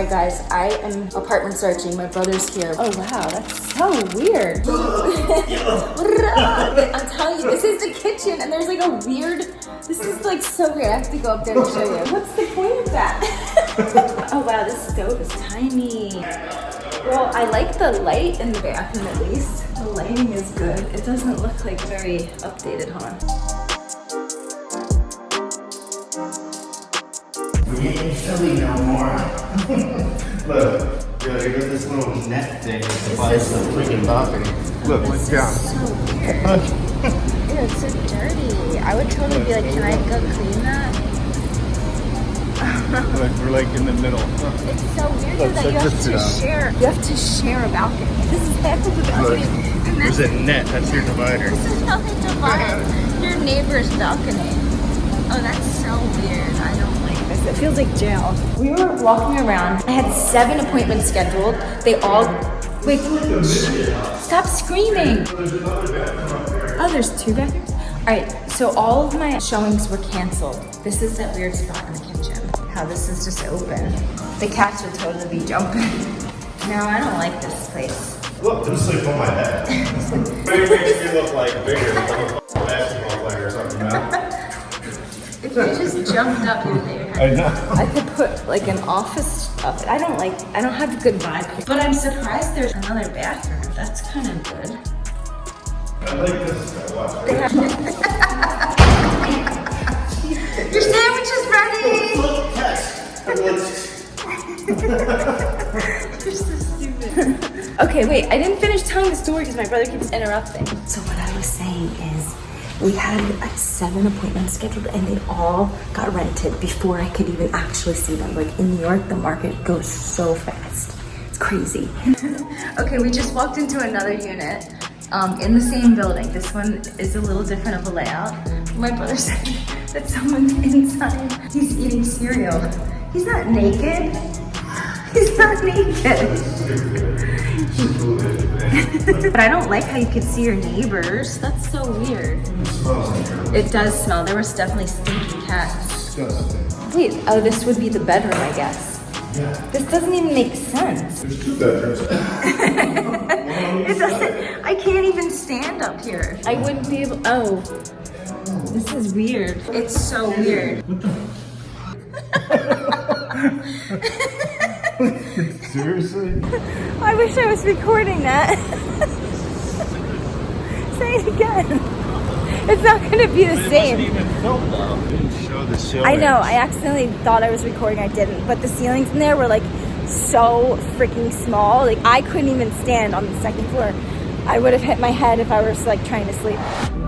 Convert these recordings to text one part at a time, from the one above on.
Sorry guys, I am apartment searching. My brother's here. Oh wow, that's so weird. I'm telling you, this is the kitchen and there's like a weird, this is like so weird. I have to go up there to show you. What's the point of that? oh wow, this stove is tiny. Well, I like the light in the bathroom at least. The lighting is good. It doesn't look like very updated, huh? We ain't silly no more. Look, yo, you got this little net thing that divides the freaking balcony. Look, look down. So weird. Ew, it's so dirty. I would totally be like, can I go clean that? Look, we're like in the middle. It's so weird Look, that check you have to out. share. You have to share a balcony. This is half of the balcony. And There's a net, that's your divider. this is how they divide your neighbor's balcony. Oh, that's so weird. I don't It feels like jail. We were walking around. I had seven appointments scheduled. They all. Wait. Stop screaming. Oh, there's two bathrooms? All right, so all of my showings were canceled. This is that weird spot in the kitchen. How this is just open. The cats would totally be jumping. No, I don't like this place. Look, this sleep on my head. Maybe makes me look like bigger, like a basketball player or something. If you just jumped up, you would lay your head. I know. I could put like an office up. I don't like, I don't have a good vibe. But I'm surprised there's another bathroom. That's kind of good. I like this. Watch. Your sandwich is ready! Look, text. You're so stupid. okay, wait, I didn't finish telling the story because my brother keeps interrupting. So what I was saying is we had like seven appointments scheduled and they all got rented before I could even actually see them. Like in New York, the market goes so fast. It's crazy. okay, we just walked into another unit um, in the same building. This one is a little different of a layout. My brother said that someone's inside. He's eating cereal. He's not naked. He's not naked. but I don't like how you could see your neighbors. That's so weird. It does smell. There was definitely stinky cats. Wait, oh, this would be the bedroom, I guess. This doesn't even make sense. There's two bedrooms. It doesn't, I can't even stand up here. I wouldn't be able, oh. This is weird. It's so weird. Seriously? I wish I was recording that. Say it again. It's not gonna be the same. Show the ceiling. I know, I accidentally thought I was recording, I didn't. But the ceilings in there were like so freaking small. Like I couldn't even stand on the second floor. I would have hit my head if I was like trying to sleep.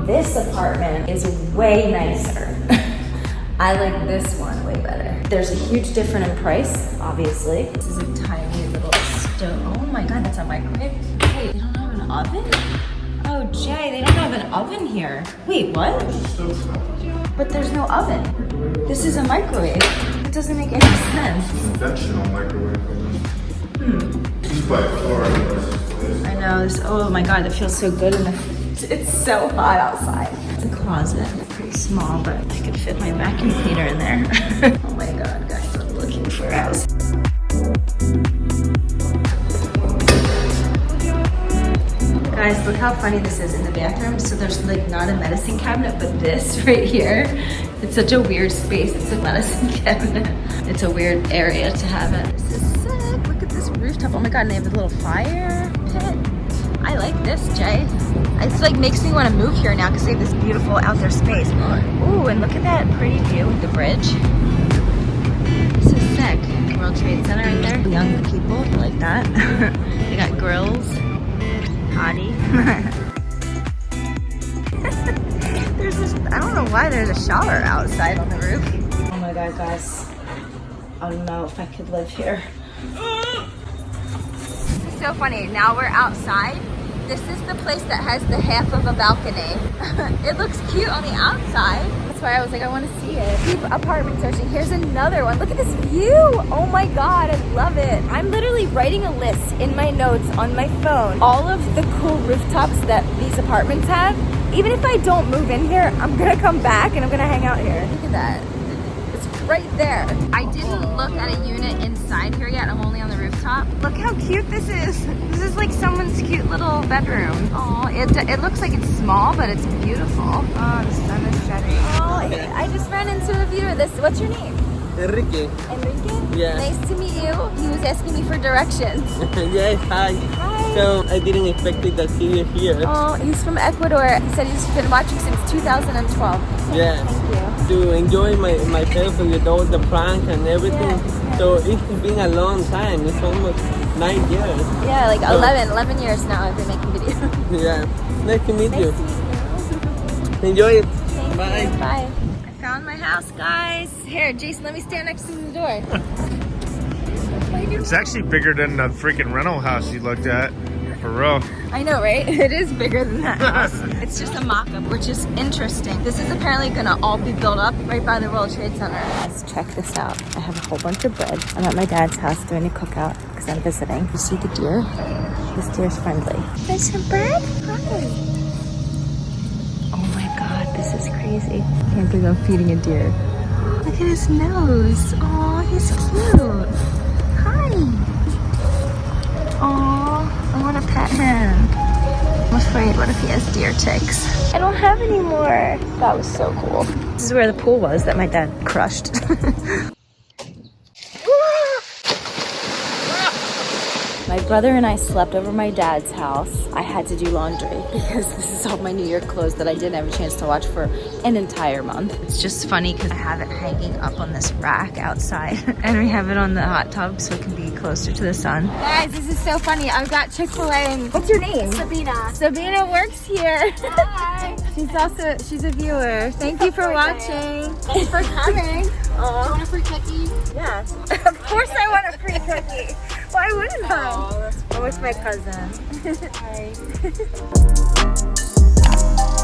This apartment is way nicer. I like this one way better. There's a huge difference in price, obviously. This is a tiny little stove. Oh my God, that's a microwave. Wait, they don't have an oven? Oh, Jay, they don't have an oven here. Wait, what? But there's no oven. This is a microwave. It doesn't make any sense. Conventional microwave. Hmm. This is by far the nicest place. I know. This, oh my god, it feels so good in the. It's so hot outside. It's a closet. Pretty small, but I could fit my vacuum cleaner in there. oh my god, guys, I'm looking for a house. Guys, look how funny this is in the bathroom. So there's like not a medicine cabinet, but this right here. It's such a weird space. It's a medicine cabinet. It's a weird area to have it. This is sick. Look at this rooftop. Oh my god, and they have a little fire pit. I like this, Jay. It's like makes me want to move here now because they have this beautiful outdoor space. Ooh, and look at that pretty view with the bridge. This is sick. World Trade Center right there. Young people like that. they got grills. Hottie. there's this, I don't know why there's a shower outside on the roof. Oh my god, guys. I don't know if I could live here. It's so funny. Now we're outside. This is the place that has the half of a balcony. it looks cute on the outside. That's why I was like, I want to see it. Keep apartment searching. Here's another one. Look at this view. Oh my God, I love it. I'm literally writing a list in my notes on my phone. All of the cool rooftops that these apartments have. Even if I don't move in here, I'm gonna come back and I'm gonna hang out here. Look at that. Right there. I didn't look at a unit inside here yet. I'm only on the rooftop. Look how cute this is. This is like someone's cute little bedroom. Oh, it, it looks like it's small, but it's beautiful. Oh, the sun is setting. Oh, I just ran into a viewer. This, what's your name? Enrique. Enrique? Yeah. Nice to meet you. He was asking me for directions. yes, hi. Hi. So I didn't expect it to see you here. Oh, he's from Ecuador. He said he's been watching since 2012. Yeah. Thank you. To enjoy my, myself with all the prank and everything. Yeah. So it's been a long time. It's almost nine years. Yeah, like So- 11, 11 years now I've been making videos. Yeah. Nice to meet you. Nice to meet you. Enjoy it. Thank Bye. you. Bye. I found my house, guys. Here, Jason, let me stand next to the door. It's actually bigger than the freaking rental house you looked at. For real. I know, right? It is bigger than that house. it's just a mock-up, which is interesting. This is apparently gonna all be built up right by the World Trade Center. Let's check this out. I have a whole bunch of bread. I'm at my dad's house doing a cookout because I'm visiting. You see the deer? This deer's friendly. There's some bread? Hi. Oh my god, this is crazy. Can't believe I'm feeding a deer. Look at his nose. Oh, he's cute. Hi. Aw, I want to pet him. I'm afraid, what if he has deer ticks? I don't have any more. That was so cool. This is where the pool was that my dad crushed. My brother and I slept over my dad's house. I had to do laundry because this is all my New Year clothes that I didn't have a chance to watch for an entire month. It's just funny because I have it hanging up on this rack outside and we have it on the hot tub so it can be closer to the sun. Guys, this is so funny. I've got Chick-fil-A and what's your name? Sabina. Sabina works here. Hi. she's also, she's a viewer. Thank you for watching. Thanks for coming. Aw. Want a free cookie? Yeah. of course I want a free cookie why wouldn't I? I'm with oh, my cousin. Hi.